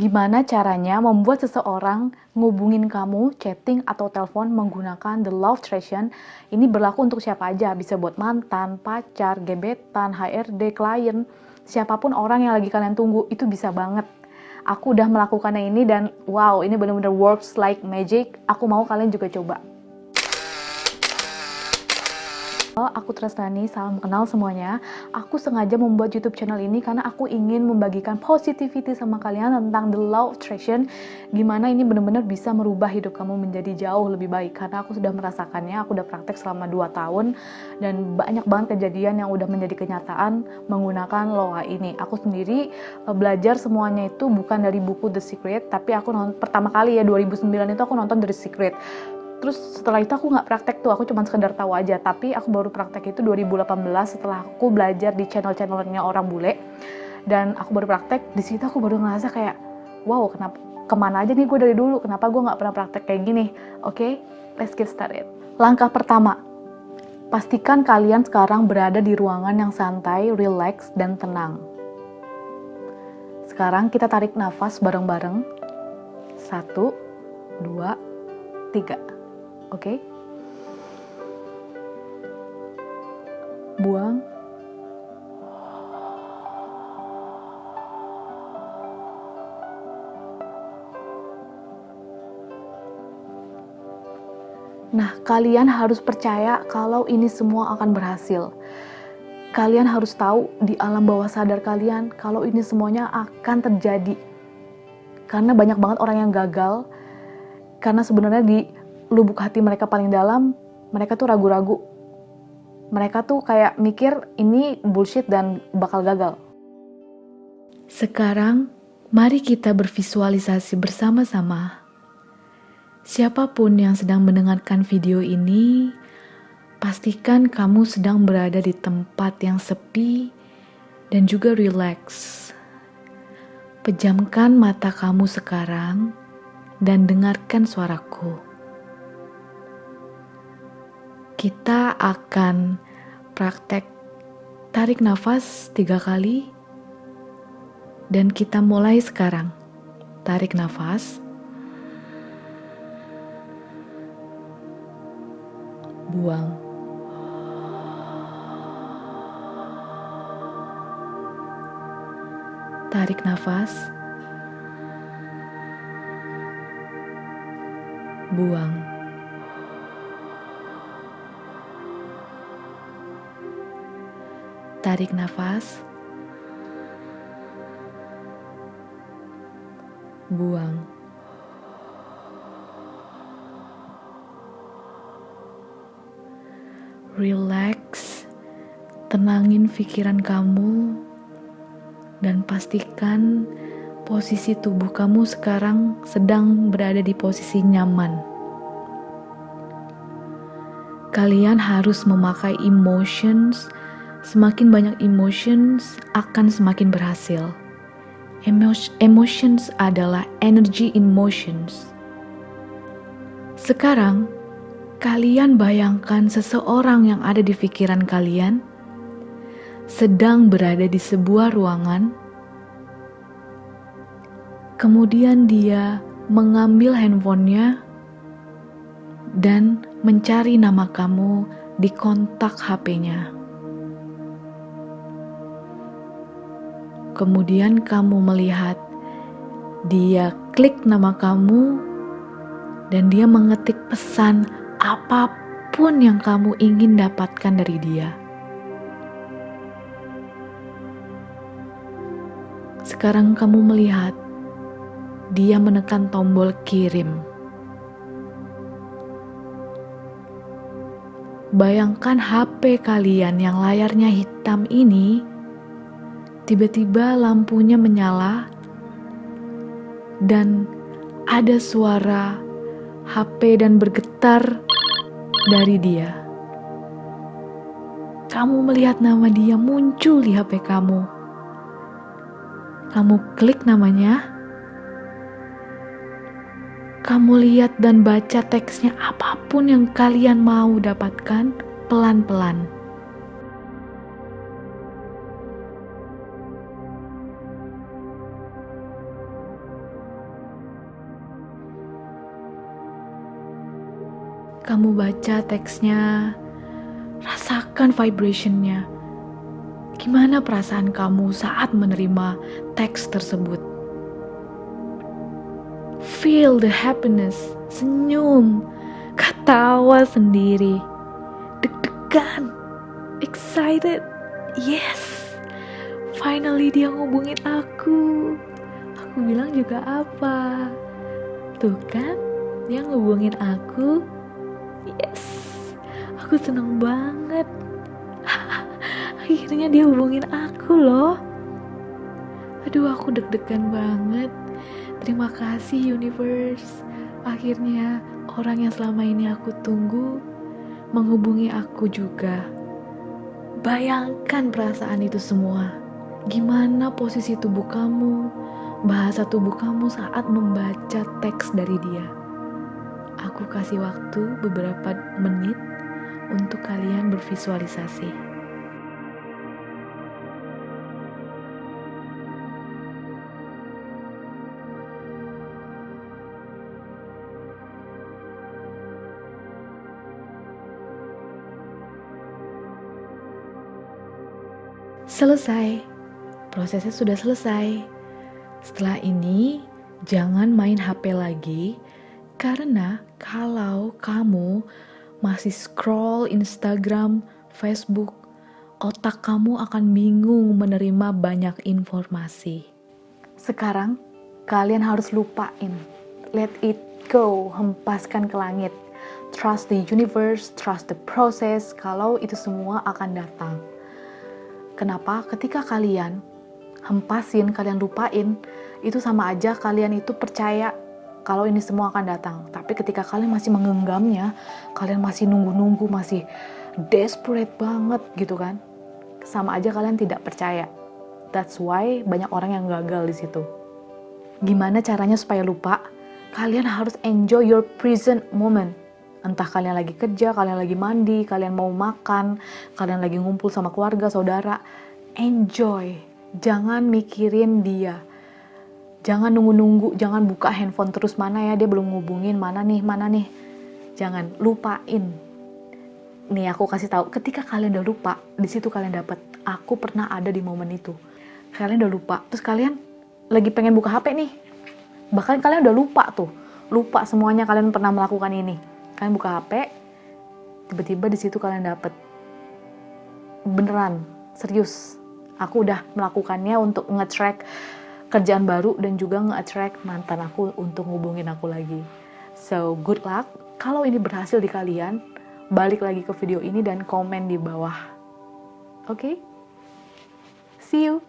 Gimana caranya membuat seseorang ngubungin kamu, chatting atau telepon menggunakan the love attraction? Ini berlaku untuk siapa aja, bisa buat mantan, pacar, gebetan, HRD, klien, siapa pun orang yang lagi kalian tunggu, itu bisa banget. Aku udah melakukannya ini dan wow, ini bener-bener works like magic. Aku mau kalian juga coba. Aku Tresnani, salam kenal semuanya. Aku sengaja membuat YouTube channel ini karena aku ingin membagikan positivity sama kalian tentang the law of attraction, gimana ini benar-benar bisa merubah hidup kamu menjadi jauh lebih baik. Karena aku sudah merasakannya, aku udah praktek selama 2 tahun dan banyak banget kejadian yang udah menjadi kenyataan menggunakan loa ini. Aku sendiri uh, belajar semuanya itu bukan dari buku The Secret, tapi aku nonton pertama kali ya 2009 itu aku nonton The Secret terus setelah itu aku nggak praktek tuh aku cuma sekedar tahu aja. Tapi aku baru praktek itu 2018 setelah aku belajar di channel-channelnya orang bule. Dan aku baru praktek di situ aku baru ngerasa kayak wow kenapa ke mana aja nih gue dari dulu? Kenapa gue nggak pernah praktek kayak gini? Oke okay, let's get started. Langkah pertama pastikan kalian sekarang berada di ruangan yang santai relax dan tenang. Sekarang kita tarik nafas bareng-bareng. Satu dua tiga Oke? Okay? Buang. Nah, kalian harus percaya kalau ini semua akan berhasil. Kalian harus tahu di alam bawah sadar kalian kalau ini semuanya akan terjadi. Karena banyak banget orang yang gagal karena sebenarnya di lubuk hati mereka paling dalam, mereka tuh ragu-ragu. Mereka tuh kayak mikir ini bullshit dan bakal gagal. Sekarang, mari kita bervisualisasi bersama-sama. Siapa pun yang sedang mendengarkan video ini, pastikan kamu sedang berada di tempat yang sepi dan juga rileks. Pejamkan mata kamu sekarang dan dengarkan suaraku kita akan praktek tarik nafas tiga kali dan kita mulai sekarang. Tarik nafas. Buang. Tarik nafas. Buang. Tarik nafas, buang. Relax, tenangin pikiran kamu, dan pastikan posisi tubuh kamu sekarang sedang berada di posisi nyaman. Kalian harus memakai emotions semakin banyak emotions akan semakin berhasil. Emotions adalah energy in motions. Sekarang, kalian bayangkan seseorang yang ada di pikiran kalian sedang berada di sebuah ruangan. Kemudian dia mengambil handphonenya dan mencari nama kamu di kontak HP-nya. Kemudian kamu melihat dia klik nama kamu dan dia mengetik pesan apa pun yang kamu ingin dapatkan dari dia. Sekarang kamu melihat dia menekan tombol kirim. Bayangkan HP kalian yang layarnya hitam ini Tiba-tiba lampunya menyala dan ada suara HP dan bergetar dari dia. Kamu melihat nama dia muncul di HP kamu. Kamu klik namanya. Kamu lihat dan baca teksnya apa pun yang kalian mau dapatkan pelan-pelan. Kamu baca teksnya, rasakan vibrationnya. Gimana perasaan kamu saat menerima teks tersebut? Feel the happiness, senyum, ketawa sendiri, deg-degan, excited, yes, finally dia ngubungin aku. Aku bilang juga apa? Tuh kan, dia ngubungin aku. Yes, aku seneng banget. Akhirnya dia hubungin aku loh. Aduh, aku deg-degan banget. Terima kasih universe. Akhirnya orang yang selama ini aku tunggu menghubungi aku juga. Bayangkan perasaan itu semua. Gimana posisi tubuh kamu, bahasa tubuh kamu saat membaca teks dari dia. Aku kasih waktu beberapa menit untuk kalian bervisualisasi. Selesai, prosesnya sudah selesai. Setelah ini, jangan main HP lagi, karena kalau kamu masih scroll Instagram, Facebook, otak kamu akan bingung menerima banyak informasi. Sekarang, kalian harus lupain. Let it go, hempaskan ke langit. Trust the universe, trust the process, kalau itu semua akan datang. Kenapa? Ketika kalian hempasin, kalian lupain, itu sama aja kalian itu percaya kalau ini semua akan datang. Tapi ketika kalian masih menggenggamnya, kalian masih nunggu-nunggu, masih desperate banget gitu kan. Sama aja kalian tidak percaya. That's why banyak orang yang gagal di situ. Gimana caranya supaya lupa? Kalian harus enjoy your present moment entah kalian lagi kerja, kalian lagi mandi, kalian mau makan, kalian lagi ngumpul sama keluarga, saudara, enjoy. Jangan mikirin dia. Jangan nunggu-nunggu, jangan buka handphone terus mana ya dia belum ngubungin, mana nih, mana nih. Jangan lupain. Nih aku kasih tahu, ketika kalian udah lupa, di situ kalian dapat aku pernah ada di momen itu. Kalian udah lupa, terus kalian lagi pengen buka HP nih. Bahkan kalian udah lupa tuh, lupa semuanya kalian pernah melakukan ini kalian buka HP tiba-tiba di situ kalian dapet beneran serius aku udah melakukannya untuk nge-track kerjaan baru dan juga nge-attract mantan aku untuk ngubungin aku lagi. So good luck. Kalau ini berhasil di kalian balik lagi ke video ini dan komen di bawah. Oke? Okay? see you